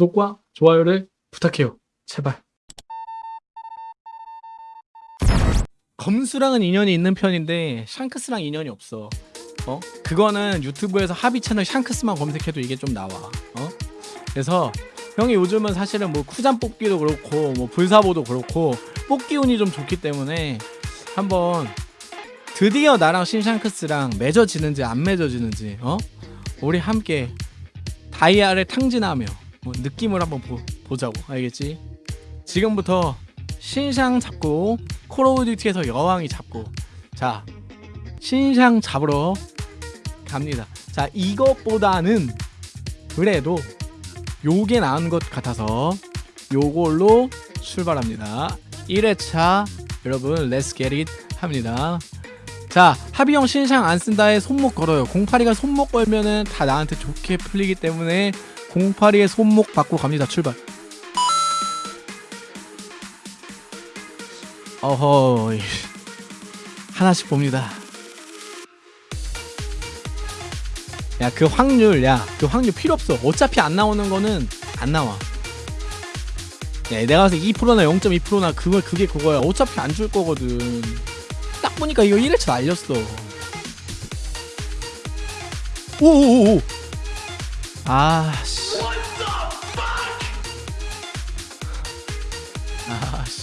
구독과 좋아요를 부탁해요. 제발. 검수랑은 인연이 있는 편인데 샹크스랑 인연이 없어. 어? 그거는 유튜브에서 합의 채널 샹크스만 검색해도 이게 좀 나와. 어? 그래서 형이 요즘은 사실은 뭐 쿠잔 뽑기도 그렇고 뭐 불사보도 그렇고 뽑기 운이 좀 좋기 때문에 한번 드디어 나랑 신샹크스랑 맺어지는지 안 맺어지는지 어? 우리 함께 다이아를 탕진하며 뭐 느낌을 한번 보, 보자고. 알겠지? 지금부터 신상 잡고 콜 오브 듀티에서 여왕이 잡고. 자 신상 잡으러 갑니다. 자 이것보다는 그래도 요게 나은 것 같아서 요걸로 출발합니다. 1회차 여러분 렛츠 겟잇 합니다. 자 합의형 신상 안 쓴다에 손목 걸어요. 08이가 손목 걸면은 다 나한테 좋게 풀리기 때문에 08이의 손목 받고 갑니다. 출발. 어허 하나씩 봅니다. 야 그 확률 야 그 확률 필요 없어. 어차피 안 나오는 거는 안 나와. 야 내가 봐서 2%나 0.2%나 그거 그게 그거야. 어차피 안 줄 거거든. 딱 보니까 이거 1회차 날렸어. 오오오오 아씨. 아씨.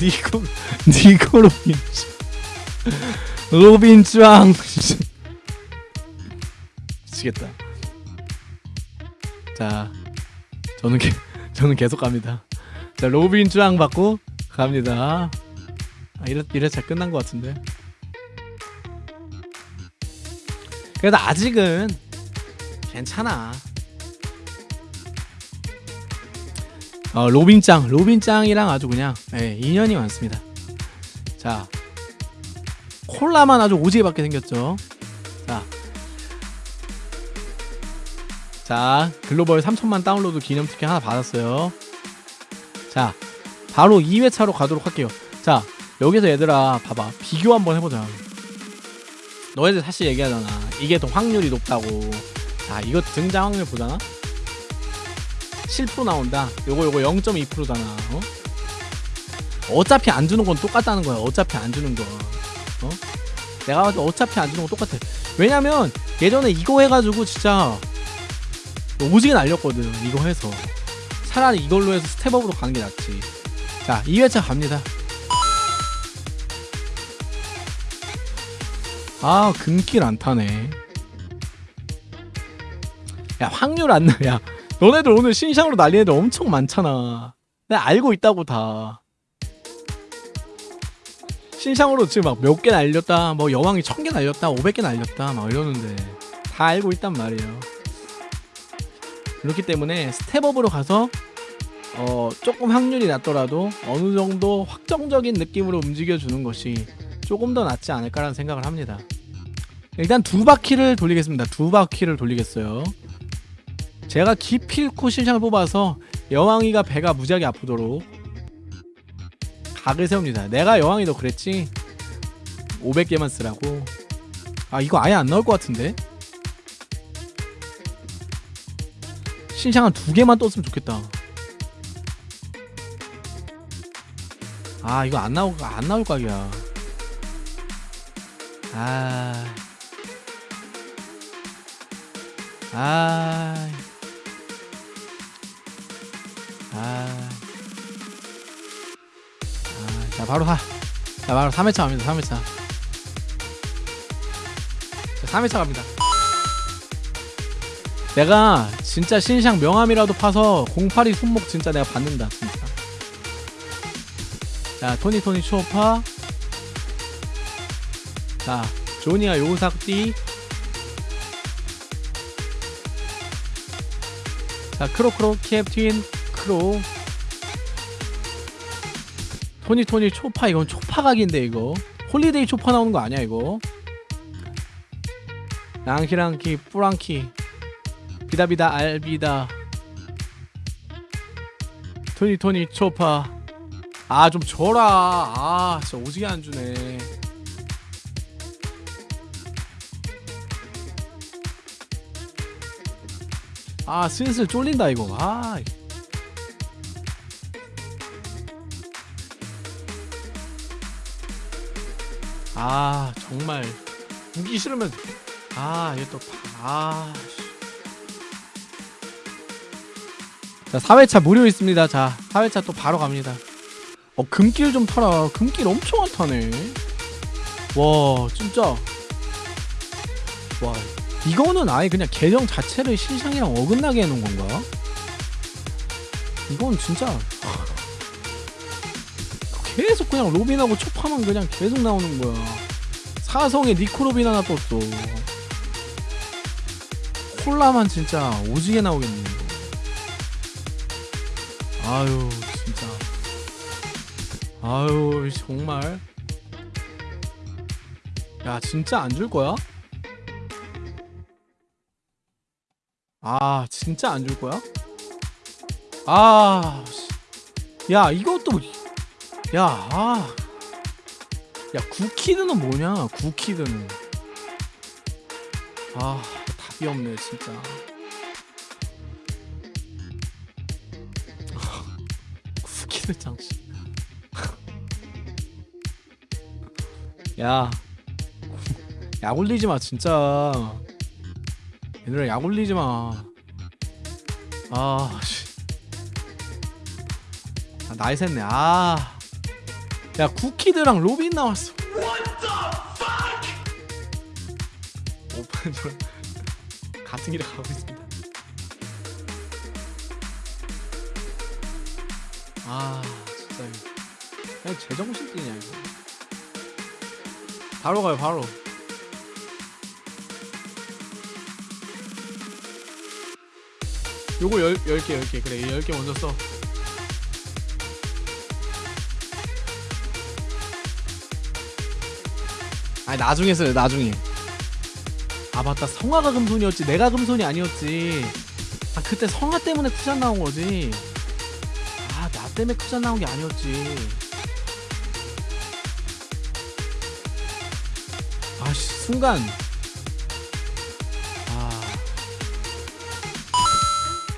니코 니코 로빈츠. 로빈츠왕. 미치겠다. 자 저는 게, 저는 계속 갑니다. 자 로빈츠왕 받고 갑니다. 아, 이래, 이래차 끝난 것 같은데. 그래도 아직은 괜찮아. 어, 로빈짱 로빈짱이랑 아주 그냥 예, 인연이 많습니다. 자 콜라만 아주 오지게 받게 생겼죠. 자, 자 글로벌 3천만 다운로드 기념 티켓 하나 받았어요. 자 바로 2회차로 가도록 할게요. 자 여기서 얘들아 봐봐. 비교 한번 해보자. 너희들 사실 얘기하잖아. 이게 더 확률이 높다고 자 이거 등장 확률 보잖아? 7% 나온다. 요거 요거 0.2%잖아 어? 어차피 안 주는 건 똑같다는 거야 어차피 안 주는 거. 어? 내가 봐도 어차피 안 주는 건 똑같아. 왜냐면 예전에 이거 해가지고 진짜 오지게 날렸거든 이거 해서. 차라리 이걸로 해서 스텝업으로 가는 게 낫지. 자 2회차 갑니다. 아 금길 안 타네 야 확률 안 나. 야 너네들 오늘 신상으로 날리는 애들 엄청 많잖아. 내가 알고 있다고 다. 신상으로 지금 막 몇 개 날렸다 뭐 여왕이 천 개 날렸다 500개 날렸다 막 이러는데 다 알고 있단 말이에요. 그렇기 때문에 스텝업으로 가서 어 조금 확률이 낮더라도 어느 정도 확정적인 느낌으로 움직여 주는 것이 조금 더 낫지 않을까라는 생각을 합니다. 일단 두 바퀴를 돌리겠습니다. 두 바퀴를 돌리겠어요 제가 기필코 신상을 뽑아서 여왕이가 배가 무지하게 아프도록 각을 세웁니다. 내가 여왕이도 그랬지? 500개만 쓰라고? 아 이거 아예 안 나올 것 같은데? 신상 한 두 개만 떴으면 좋겠다. 아 이거 안 나올 안 나올 각이야. 아. 아. 아. 아. 자, 바로 하. 자, 바로 3회차 갑니다. 3회차. 자, 3회차 갑니다. 내가 진짜 신상 명함이라도 파서 08이 손목 진짜 내가 받는다. 진짜. 자, 토니 토니 초파. 자, 조니아 요삭띠. 자, 크로크로 캡틴 크로. 토니 토니 초파 이건 초파 각인데 이거. holiday 초파 나오는 거 아니야 이거? 랑키랑키 뿌랑키 비다비다 알비다 토니 토니 초파 아 좀 줘라 아 진짜 오지게 안 주네 아 슬슬 쫄린다 이거 아 아 정말. 무기 싫으면 아 이게 또아 자 4회차 무료 있습니다. 자 4회차 또 바로 갑니다. 어 금길 좀 타라 금길 엄청 안 타네. 와 진짜. 와 이거는 아예 그냥 계정 자체를 실상이랑 어긋나게 해놓은 건가? 이건 진짜 계속 그냥 로빈하고 초파만 그냥 계속 나오는 거야 사성에 니코로빈 하나 떴어 콜라만 진짜 오지게 나오겠네. 아유 진짜 아유 정말 야 진짜 안 줄 거야? 아 진짜 안 줄 거야? 아, 씨. 야 이것도 야, 아. 야 구키드는 뭐냐? 구키드는 아 답이 없네 진짜. 구키드 장씨. 야, 약 올리지 마 진짜. 얘들아 약 올리지 마. 아, 씨. 아, 나이 샜네. 아. 야, 쿠키드랑 로빈 나왔어. 오픈 좀 같은 길에 가고 있습니다. 아, 진짜. 이거. 그냥 제정신 뛰냐 이거. 바로 가요, 바로. 요거 열, 10개 10개 그래 10개 먼저 써 아니 나중에 써요 나중에. 아 맞다. 성화가 금손이었지. 내가 금손이 아니었지. 아 그때 성화 때문에 쿠션 나온 거지. 아 나 때문에 쿠션 나온 게 아니었지. 아씨 순간. 아.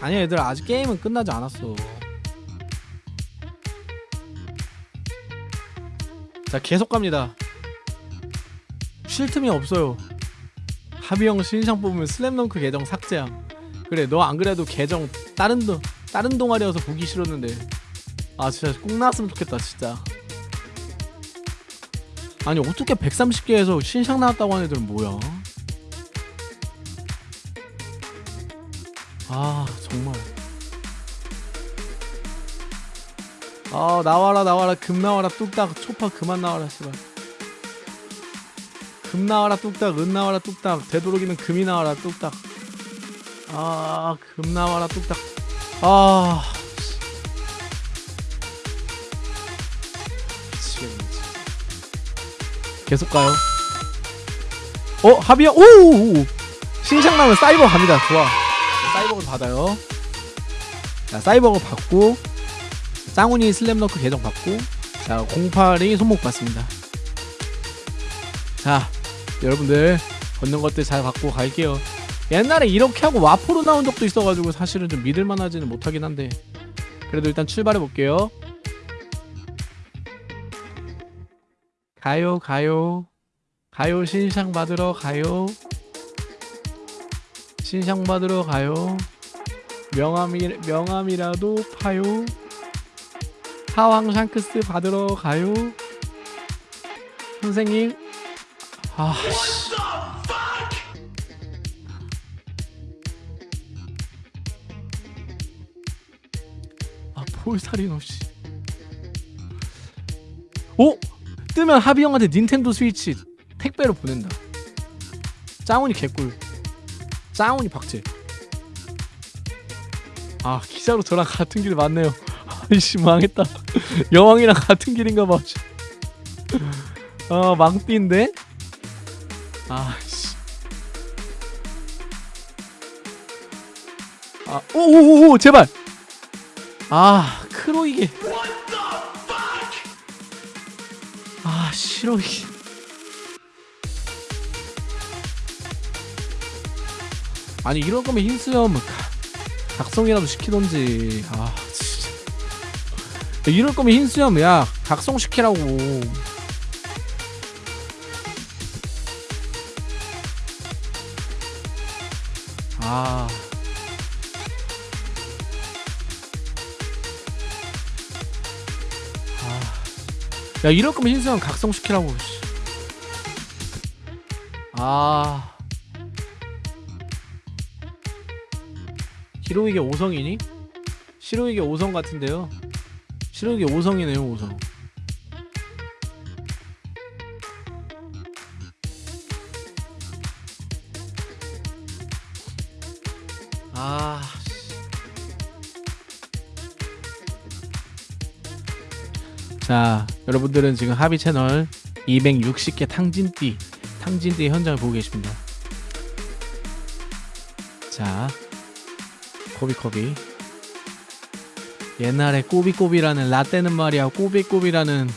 아니야 얘들아 아직 게임은 끝나지 않았어. 자 계속 갑니다 쉴 틈이 없어요. 하비형 신상 뽑으면 슬램덩크 계정 삭제함. 그래 너 안 그래도 계정 다른 동 다른 동아리여서 보기 싫었는데. 아 진짜 꼭 나왔으면 좋겠다 진짜. 아니 어떻게 130개에서 신상 나왔다고 하는 애들은 뭐야? 아 정말. 아 나와라 나와라. 금 나와라. 뚝딱 초파 그만 나와라 씨발 금 나와라 뚝딱 은 나와라 뚝딱. 되도록이면 금이 나와라 뚝딱. 아 금 나와라 뚝딱. 아. 미치겠네. 계속 가요. 어 합이야? 오! 신상 나면 사이버 갑니다. 좋아. 사이버를 받아요. 자 사이버를 받고 짱훈이 슬램덩크 계정 받고 자 08이 손목 받습니다. 자 여러분들 걷는 것들 잘 받고 갈게요. 옛날에 이렇게 하고 와포로 나온 적도 있어가지고 사실은 좀 믿을만 하지는 못하긴 한데. 그래도 일단 출발해 볼게요. 가요 가요. 가요 신상 받으러 가요. 신상 받으러 가요. 명함이 명함이라도 파요. 하왕 샹크스 받으러 가요. 선생님 아 씨. 아 폴사리노 씨. 오 뜨면 하비 형한테 닌텐도 스위치 택배로 보낸다. 짱훈이 개꿀. 짱훈이 박제. 아 기자로 저랑 같은 길 맞네요. 아이씨 망했다. 여왕이랑 같은 길인가 봐. 아 망띠인데? 아씨. 아 오오오오 제발. 아 크로 이게. 아 싫어 이게. 아니 이럴 거면 흰수염 각성이라도 시키던지 아 진짜 이럴 거면 흰수염 야 각성 시키라고 야 이럴 거면 흰수염 각성시키라고. 씨. 아. 히로이게 5성이니? 시로이게 5성 같은데요. 시로이게 5성이네요, 5성. 아. 씨. 자, 여러분들은 지금 하비 채널 260개 탕진띠, 탕진띠 현장을 보고 계십니다. 자, 코비코비. 옛날에 꼬비꼬비라는 라떼는 말이야 꼬비꼬비라는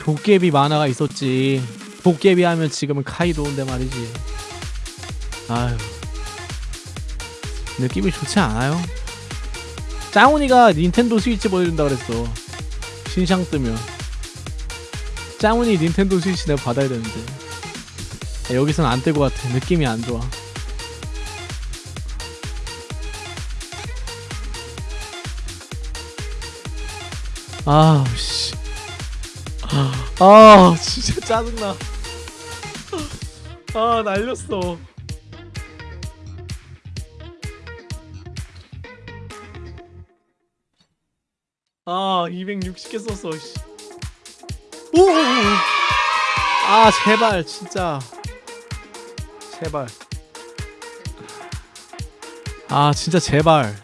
도깨비 만화가 있었지. 도깨비 하면 지금은 카이도인데 말이지. 아유. 느낌이 좋지 않아요? 짱훈이가 닌텐도 스위치 보여준다 그랬어. 신상 뜨면. 짱훈이 닌텐도 스위치 내가 받아야 되는데. 야, 여기선 안 뜰 것 같아. 느낌이 안 좋아. 아, 씨. 아, 진짜 짜증나. 아, 날렸어. 아, 260개 썼어. 씨. 오! 아, 제발, 진짜. 제발. 아, 진짜 제발.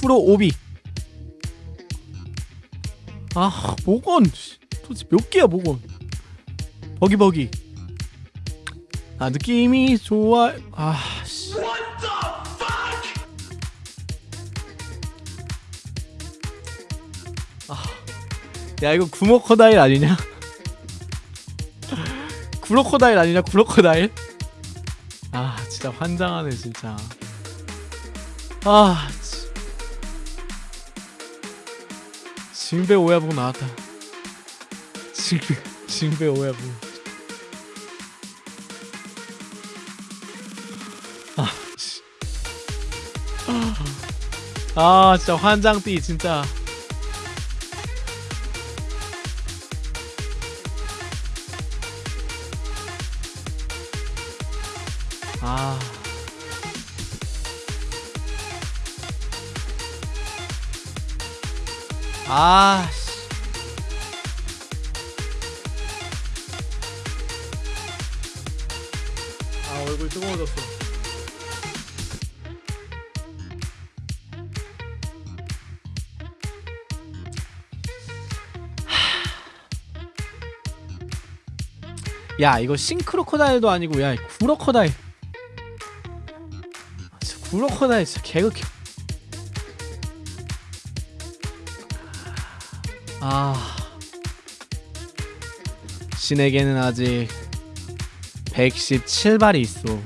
프로 오비. 아, 모건. 씨, 도대체 몇 개야, 모건. 버기버기. 아, 느낌이 좋아. 아, 야, 이거 구모코다일 아니냐? 구로코다일 아니냐? 구로코다일? 아, 진짜 환장하네, 진짜. 아, 진- 징배 오야부 나왔다. 징배 징배 오야부. 아, 씨. 아, 진짜 환장띠 진짜. 아. 아, 씨. 아, 얼굴 뜨거워졌어. 야, 이거 싱크로코다일도 아니고 야, 구로코다일. 구로코다일 진짜 개극해. 아 신에게는 아직 117발이 있어